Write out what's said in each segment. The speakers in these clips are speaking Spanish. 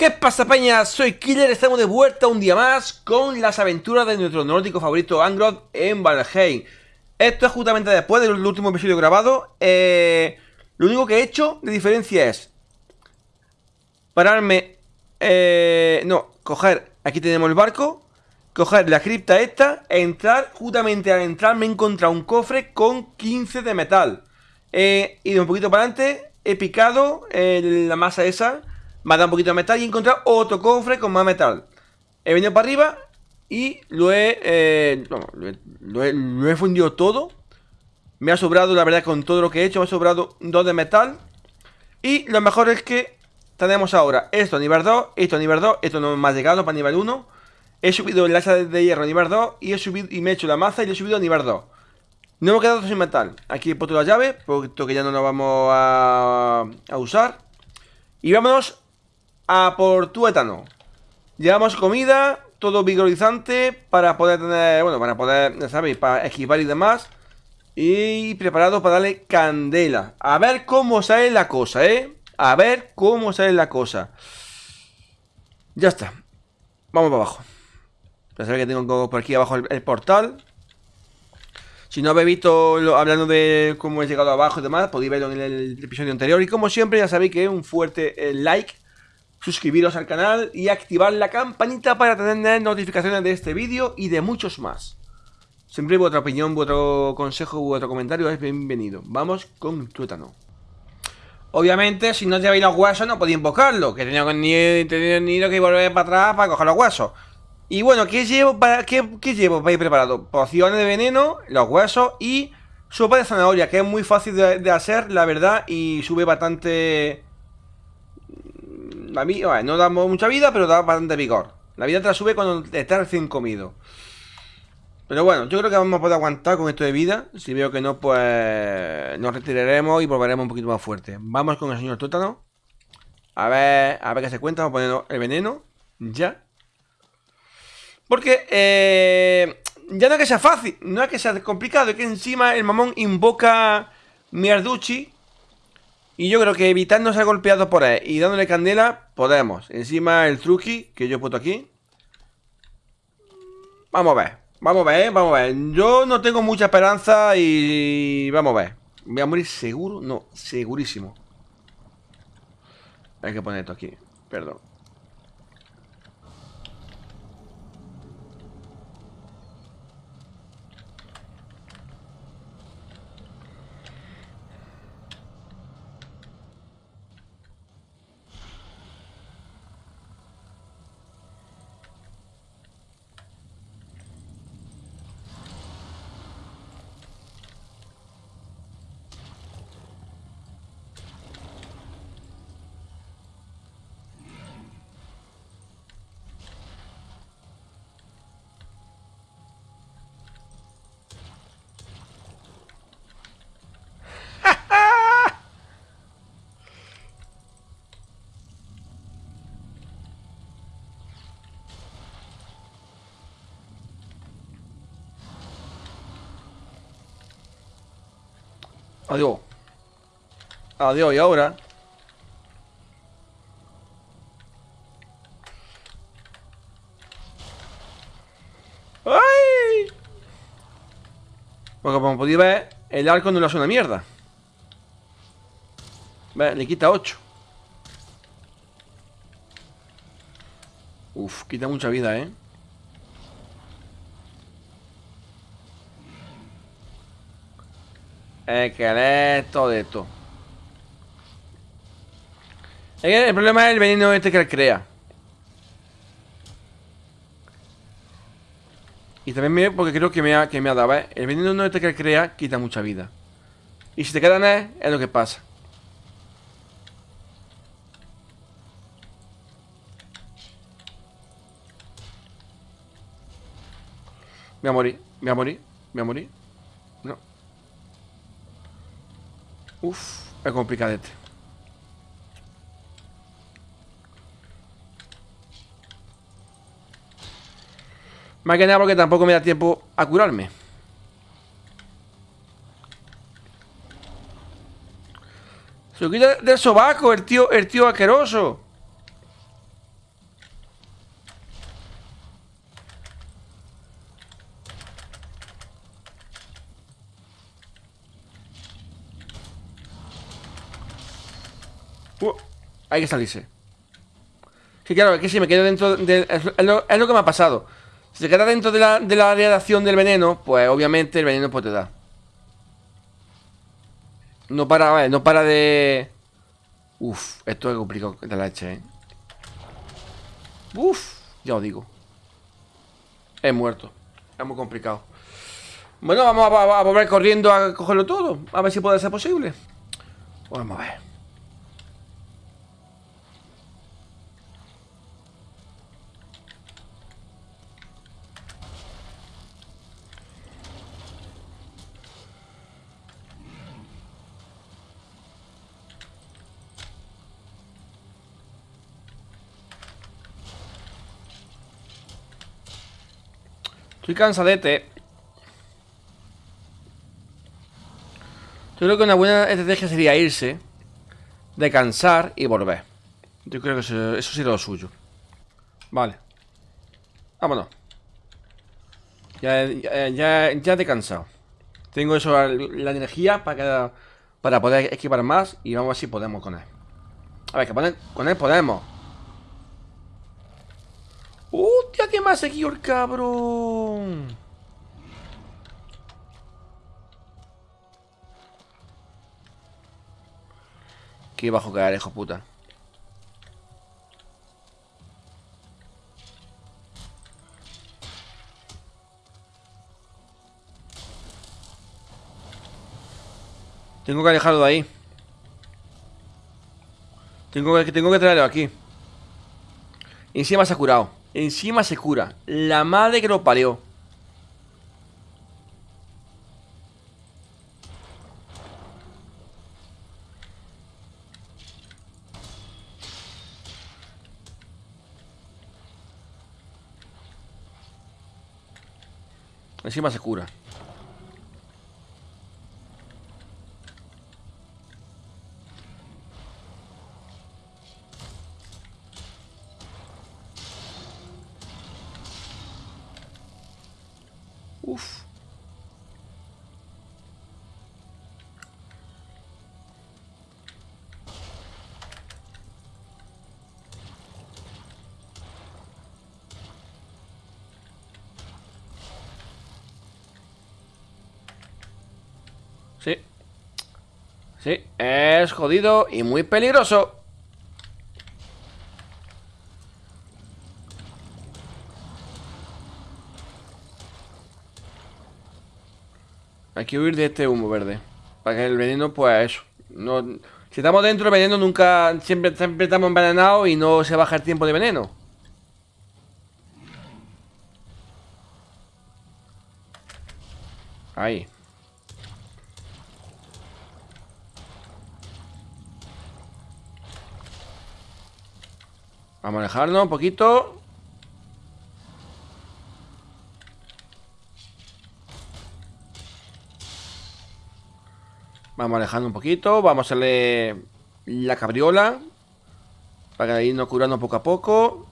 ¿Qué pasa peña? Soy Killer, estamos de vuelta un día más con las aventuras de nuestro nórdico favorito Angroth en Valheim. Esto es justamente después del último episodio grabado. Eh, Lo único que he hecho de diferencia es Pararme, eh, no, coger, aquí tenemos el barco Coger la cripta esta, entrar, justamente al entrar me he encontrado un cofre con 15 de metal. He ido un poquito para adelante, he picado eh, la masa esa dado un poquito de metal y he encontrado otro cofre con más metal. He venido para arriba y lo he, eh, lo, he, fundido todo. Me ha sobrado, la verdad, con todo lo que he hecho, me ha sobrado dos de metal. Y lo mejor es que tenemos ahora esto a nivel 2, esto a nivel 2, esto no me ha llegado para nivel 1. He subido el hacha de hierro a nivel 2 y he subido y me he hecho la maza y lo he subido a nivel 2. No me quedado sin metal. Aquí he puesto la llave, puesto que ya no la vamos a, a usar. Y vámonos a por tuétano. Llevamos comida, todo vigorizante para poder tener, bueno, para poder, ¿sabéis? Para esquivar y demás. Y preparado para darle candela. A ver cómo sale la cosa, ¿eh? A ver cómo sale la cosa. Ya está. Vamos para abajo. Ya sabéis que tengo por aquí abajo el, portal. Si no habéis visto hablando de cómo he llegado abajo y demás, podéis verlo en el, episodio anterior. Y como siempre, ya sabéis que un fuerte eh, like suscribiros al canal y activar la campanita para tener notificaciones de este vídeo y de muchos más. Siempre vuestra opinión, vuestro consejo, vuestro comentario es bienvenido. Vamos con tuétano. Obviamente, si no lleváis los huesos no podéis invocarlo, que tenía ni, tenía que volver para atrás para coger los huesos. Y bueno, ¿qué llevo para, qué, llevo para ir preparado? Pociones de veneno, los huesos y sopa de zanahoria, que es muy fácil de hacer, la verdad, y sube bastante la vida, no damos mucha vida, pero da bastante vigor. La vida te la sube cuando estás recién comido. Pero bueno, yo creo que vamos a poder aguantar con esto de vida. Si veo que no, pues nos retiraremos y volveremos un poquito más fuerte. Vamos con el señor Tótano. A ver, a ver qué se cuenta. Vamos a poner el veneno. Ya. Porque, eh, ya no es que sea fácil, no es que sea complicado, es que encima el mamón invoca Mierduchi y yo creo que evitando ser golpeado por él y dándole candela, podemos. Encima el truqui que yo he puesto aquí. Vamos a ver. Vamos a ver, vamos a ver. Yo no tengo mucha esperanza y... Vamos a ver. ¿Voy a morir seguro? No, segurísimo. Hay que poner esto aquí. Perdón. Adiós. Adiós, y ahora. ¡Ay! Porque como podéis ver, el arco no le hace una mierda. Ve, le quita 8. Uf, quita mucha vida, ¿eh? Esqueleto de esto. El problema es el veneno este que él crea. Y también me, porque creo que me ha, que me ha dado, ¿eh? El veneno este que él crea quita mucha vida. Y si te quedan es, es lo que pasa. Me voy a morir, me voy a morir, me voy a morir. No. Uf, es complicadete. Más que nada porque tampoco me da tiempo a curarme. Se lo quita del sobaco, el tío, el tío asqueroso. Hay que salirse. Sí, claro, es que si me quedo dentro de... Es lo, que me ha pasado. Si se queda dentro de la, de la radiación del veneno, pues obviamente el veneno puede te dar. No para, no para de... Uf, esto es complicado de la leche, ¿eh? Uf, ya os digo. He muerto. Es muy complicado. Bueno, vamos a, volver corriendo a cogerlo todo. A ver si puede ser posible. Vamos a ver. Estoy cansadete. Yo creo que una buena estrategia sería irse, descansar y volver. Yo creo que eso, eso sería lo suyo. Vale. Vámonos. Ya, ya, ya, ya he descansado. Tengo eso, la energía para, para poder equipar más y vamos a ver si podemos con él. A ver, que con él podemos. ¡Hostia, qué más aquí el cabrón! Qué bajo caer, hijo puta. Tengo que alejarlo de ahí. Tengo que, tengo que traerlo aquí. Y encima se ha curado. Encima se cura. La madre que lo parió. Encima se cura. Es jodido y muy peligroso. Hay que huir de este humo verde. Para que el veneno, pues eso. No, si estamos dentro, el veneno nunca. Siempre, siempre estamos envenenados y no se baja el tiempo de veneno. Ahí. A alejarnos un poquito. Vamos alejando un poquito. Vamos a hacerle la cabriola. Para irnos curando poco a poco.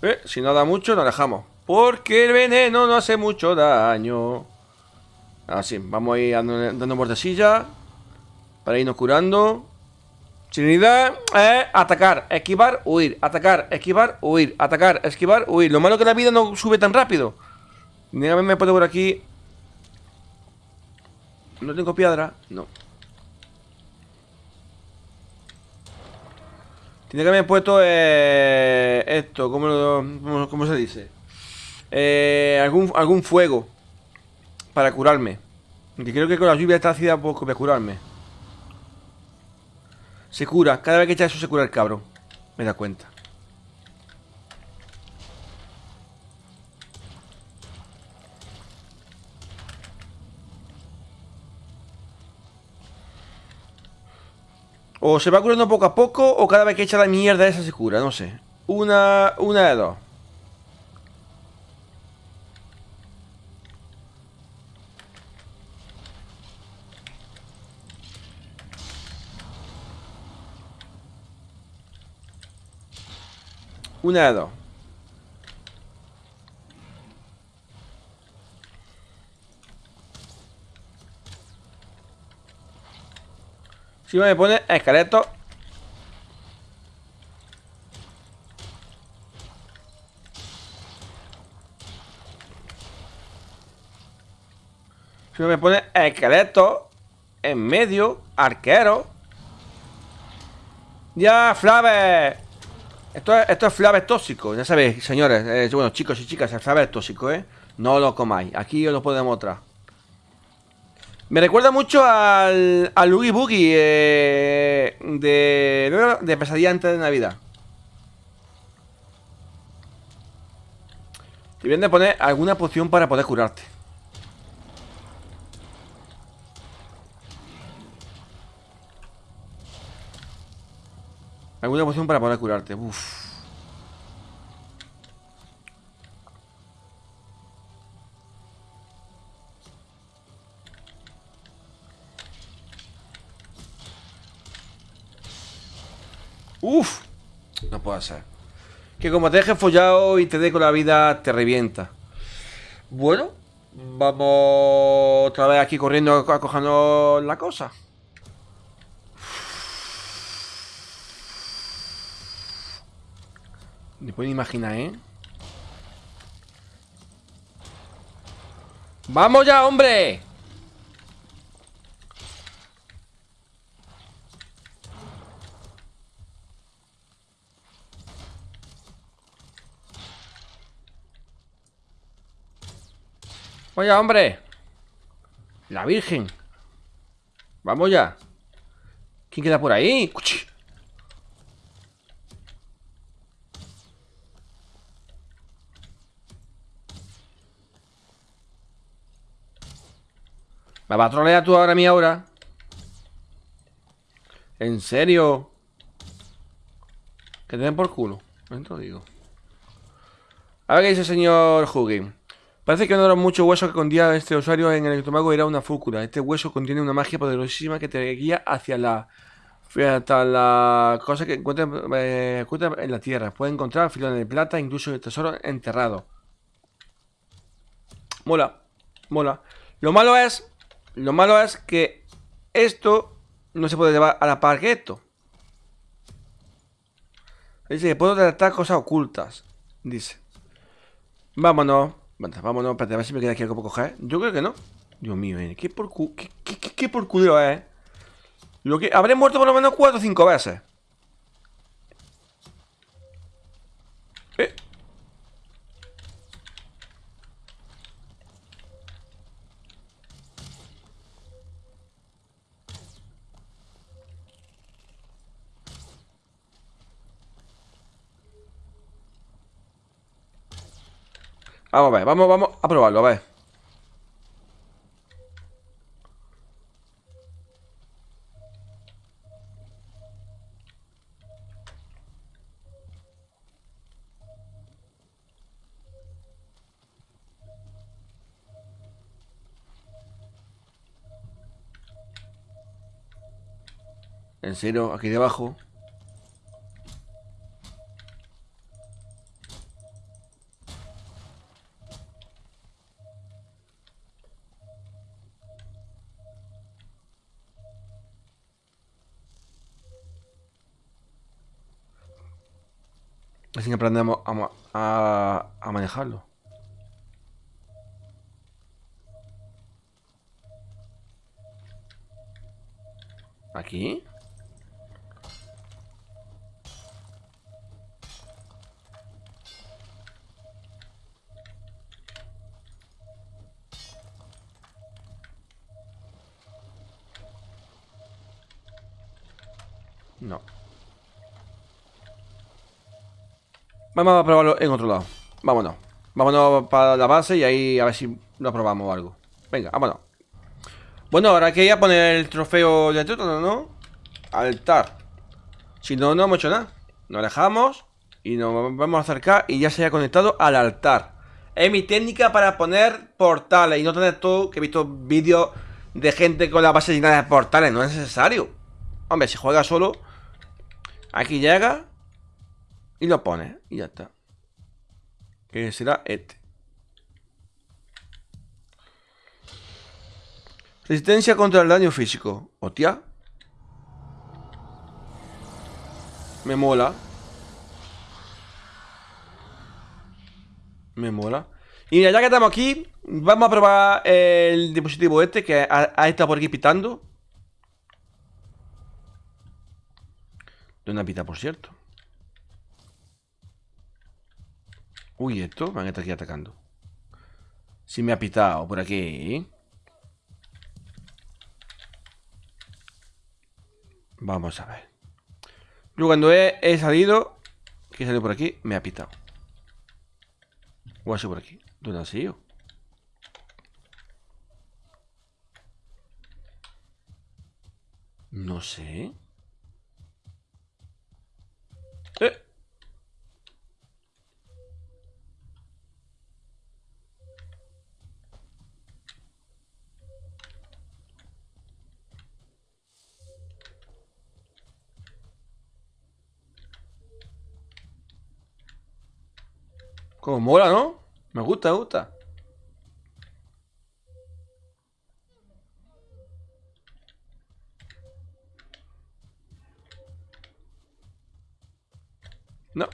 Eh, si no da mucho, nos alejamos. Porque el veneno no hace mucho daño. Así, vamos a ir dando, dando Para irnos curando. Trinidad es atacar, esquivar, huir. Atacar, esquivar, huir. Atacar, esquivar, huir. Lo malo es que la vida no sube tan rápido. Dígame, me puedo por aquí. ¿No tengo piedra? No. Tiene que haber puesto eh, esto, ¿cómo, ¿cómo se dice? Eh, algún, algún fuego para curarme. Que creo que con la lluvia está ácida poco para curarme. Se cura. Cada vez que echa eso se cura el cabrón. Me da cuenta. O se va curando poco a poco o cada vez que echa la mierda esa se cura, no sé. Una, una de dos. Un hado. Si me pone esqueleto. Si me pone esqueleto. En medio. Arquero. Ya, Flave. Esto es, esto es Flave tóxico, ya sabéis, señores. Eh, bueno, chicos y chicas, el Flave es tóxico, ¿eh? No lo comáis. Aquí os lo podemos mostrar. Me recuerda mucho al, al Oogie Boogie eh, de, de Pesadilla antes de Navidad. Te vienen de poner alguna poción para poder curarte. Alguna poción para poder curarte. Uf. Uf. No puede ser. Que como te dejes follado y te dé con la vida, te revienta. Bueno, vamos otra vez aquí corriendo, acojando la cosa. Ni pueden imaginar, ¿eh? ¡Vamos ya, hombre! Vaya, hombre. La Virgen. Vamos ya. ¿Quién queda por ahí? ¿Me va a trolear tú ahora a mí ahora? ¿En serio? Que te den por culo. No digo. A ver qué dice el señor Huggin. Parece que no era mucho hueso que contenía este usuario en el estómago era una fúcula. Este hueso contiene una magia poderosísima que te guía hacia la hasta la cosa que encuentra, eh, en la tierra. Puede encontrar filones de plata, incluso el tesoro enterrado. Mola, mola. Lo malo es, lo malo es que esto no se puede llevar a la par. Dice que puedo tratar cosas ocultas. Dice. Vámonos. Vámonos, espérate, a ver si me queda aquí algo para coger. Yo creo que no. Dios mío, eh. ¿Qué por cu... ¿Qué, qué, qué, es? Lo que... Habré muerto por lo menos cuatro o cinco veces. Vamos a ver, vamos, vamos a probarlo, a ver. En serio, aquí debajo Así que aprendemos a, a, manejarlo. ¿Aquí? Vamos a probarlo en otro lado. Vámonos. Vámonos para la base y ahí a ver si lo probamos o algo. Venga, vámonos. Bueno, ahora que ya poner el trofeo de todo, ¿no? Altar. Si no, no hemos hecho nada. Nos alejamos Y nos vamos a acercar y ya se haya conectado al altar. Es mi técnica para poner portales Y no tener todo, que he visto vídeos de gente con la base llena de portales. No es necesario. Hombre, si juega solo Aquí llega y lo pone y ya está. Que será este. Resistencia contra el daño físico. Hostia. Me mola. Me mola. Y ya que estamos aquí, vamos a probar el dispositivo este que ha estado por aquí pitando. De una pita, por cierto. Uy, esto van a estar aquí atacando. Sí me ha pitado por aquí. Vamos a ver. Yo cuando he, salido, que he salido por aquí, me ha pitado. O así por aquí. ¿Dónde ha sido? No sé. Eh. Como mola, ¿no? Me gusta, me gusta. No.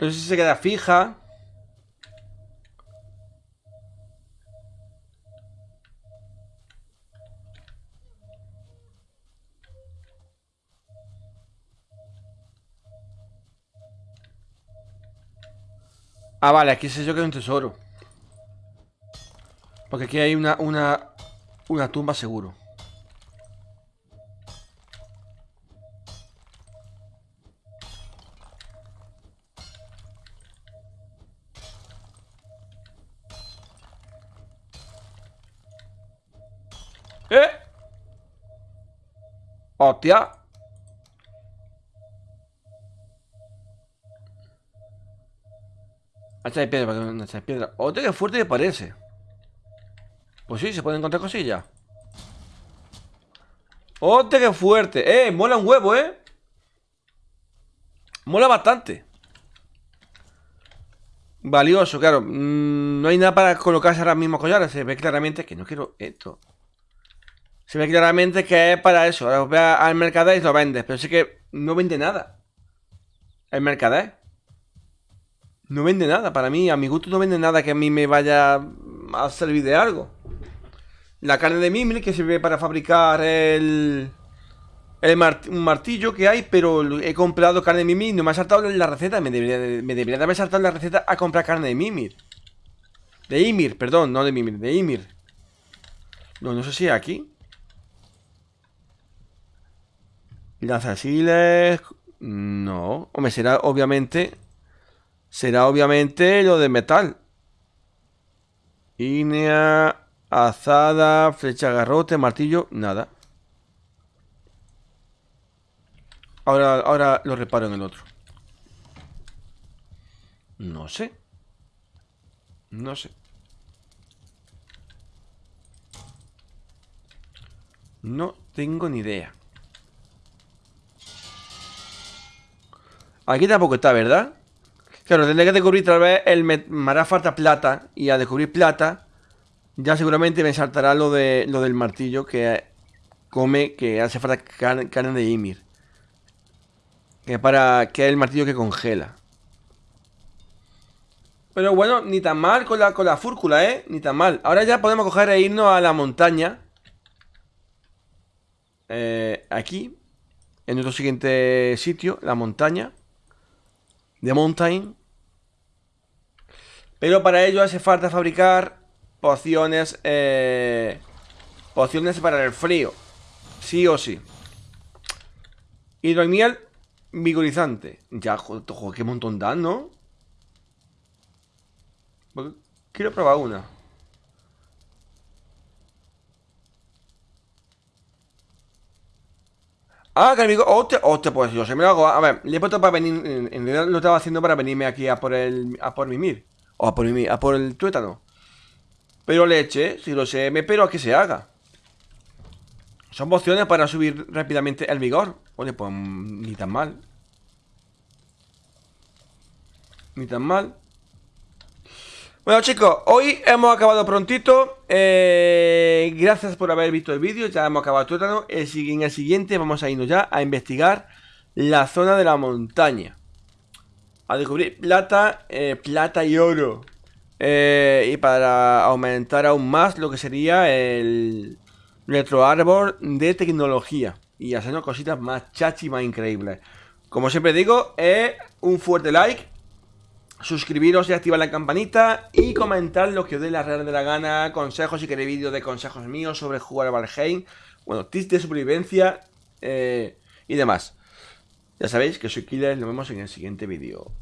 No sé si se queda fija. Ah, vale, aquí sé yo que es un tesoro. Porque aquí hay una, una, una tumba seguro. ¡Hostia! Hacha de piedra, que hacha de piedra. ¡Hostia, qué fuerte que parece! Pues sí, se pueden encontrar cosillas. ¡Hostia, qué fuerte! ¡Eh! Mola un huevo, ¿eh? Mola bastante. Valioso, claro. Mm, no hay nada para colocarse ahora mismo collares. Se ve claramente que no quiero esto. Se ve claramente que es para eso. Ahora vas al mercader y lo vendes. Pero sí que no vende nada. El mercader. No vende nada. Para mí, a mi gusto no vende nada que a mí me vaya a servir de algo. La carne de Mimir que sirve para fabricar el... El martillo que hay, pero he comprado carne de Mimir no me ha saltado la receta. Me debería, me debería de haber saltado la receta a comprar carne de Mimir. De Ymir, perdón, no de Mimir, de Ymir. No, no sé si aquí. Lanzasiles... No. Hombre, será obviamente... Será obviamente lo de metal. Inea, azada, flecha garrote, martillo, nada. Ahora, ahora lo reparo en el otro. No sé. No sé. No tengo ni idea. Aquí tampoco está, ¿verdad? Claro, tendré que descubrir tal vez el... Me, hará falta plata. Y a descubrir plata, ya seguramente me saltará lo, de, lo del martillo que come, que hace falta carne, de Ymir. Que para que es el martillo que congela. Pero bueno, ni tan mal con la, con la fúrcula, ¿eh? Ni tan mal. Ahora ya podemos coger e irnos a la montaña. Eh, aquí. En nuestro siguiente sitio, la montaña de Mountain. Pero para ello hace falta fabricar pociones, eh, pociones para el frío. Sí o sí. Hidromiel vigorizante. Ya, joder, qué montón dan, ¿no? Quiero probar una. Ah, que vigor. Hostia, hostia, pues yo se me lo hago. A ver, le he puesto para venir. En realidad lo estaba haciendo para venirme aquí a por el. a por mi mir. O a por mi a por el tuétano. Pero leche, si lo sé, me espero a que se haga. Son pociones para subir rápidamente el vigor. Oye, pues ni tan mal. Ni tan mal. Bueno chicos, hoy hemos acabado prontito. Eh, Gracias por haber visto el vídeo Ya hemos acabado tuétano. En el siguiente vamos a irnos ya a investigar La zona de la montaña. A descubrir plata eh, Plata y oro. Eh, Y para aumentar aún más Lo que sería el Retroárbol de tecnología. Y hacernos cositas más chachi, más increíbles. Como siempre digo, un fuerte like suscribiros y activar la campanita y comentar lo que os dé la real de la gana, consejos si queréis vídeos de consejos míos sobre jugar a Valheim, bueno, tips de supervivencia eh, y demás. Ya sabéis que soy Killer, nos vemos en el siguiente vídeo.